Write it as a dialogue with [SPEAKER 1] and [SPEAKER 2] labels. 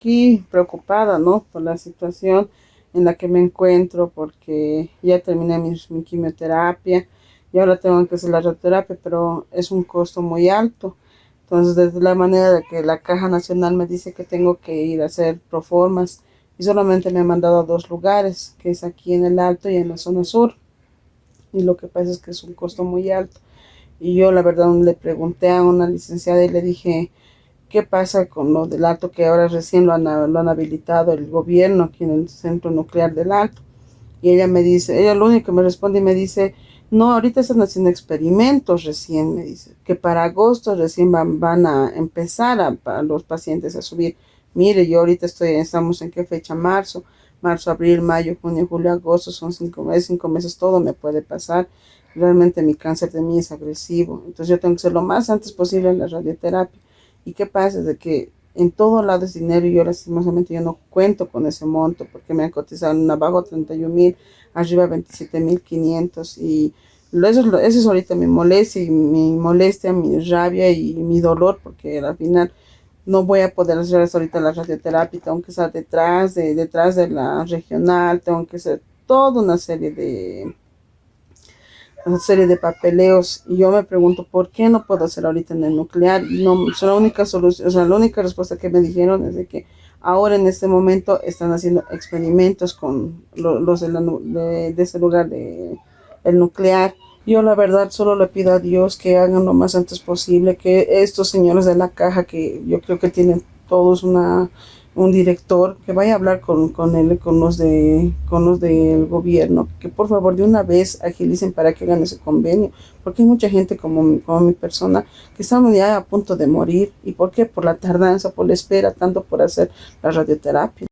[SPEAKER 1] aquí preocupada, ¿no? Por la situación en la que me encuentro, porque ya terminé mi, mi quimioterapia y ahora tengo que hacer la radioterapia, pero es un costo muy alto. Entonces, desde la manera de que la Caja Nacional me dice que tengo que ir a hacer proformas y solamente me han mandado a dos lugares, que es aquí en el Alto y en la zona sur. Y lo que pasa es que es un costo muy alto. Y yo la verdad le pregunté a una licenciada y le dije, ¿qué pasa con lo del Alto que ahora recién lo han, lo han habilitado el gobierno aquí en el centro nuclear del Alto? Y ella me dice, ella lo único que me responde y me dice, no, ahorita están haciendo experimentos recién, me dice, que para agosto recién van, van a empezar a, los pacientes a subir Mire, yo ahorita estoy, estamos en qué fecha, marzo, marzo, abril, mayo, junio, julio, agosto, son cinco meses, cinco meses, todo me puede pasar. Realmente mi cáncer de mí es agresivo, entonces yo tengo que ser lo más antes posible en la radioterapia. ¿Y qué pasa? De que en todo lado es dinero y yo lastimosamente yo no cuento con ese monto porque me han cotizado en abajo 31 mil, arriba 27 mil 500 y eso, eso es ahorita mi molestia y mi molestia, mi rabia y mi dolor porque al final no voy a poder hacer ahorita la radioterapia, tengo que estar detrás de, detrás de la regional, tengo que hacer toda una serie de una serie de papeleos y yo me pregunto por qué no puedo hacer ahorita en el nuclear no la única solución o sea la única respuesta que me dijeron es de que ahora en este momento están haciendo experimentos con los de, de ese lugar de el nuclear. Yo la verdad solo le pido a Dios que hagan lo más antes posible, que estos señores de la caja, que yo creo que tienen todos una un director que vaya a hablar con, con él, con los de con los del gobierno, que por favor de una vez agilicen para que hagan ese convenio, porque hay mucha gente como, como mi persona que estamos ya a punto de morir, y por qué, por la tardanza, por la espera, tanto por hacer la radioterapia.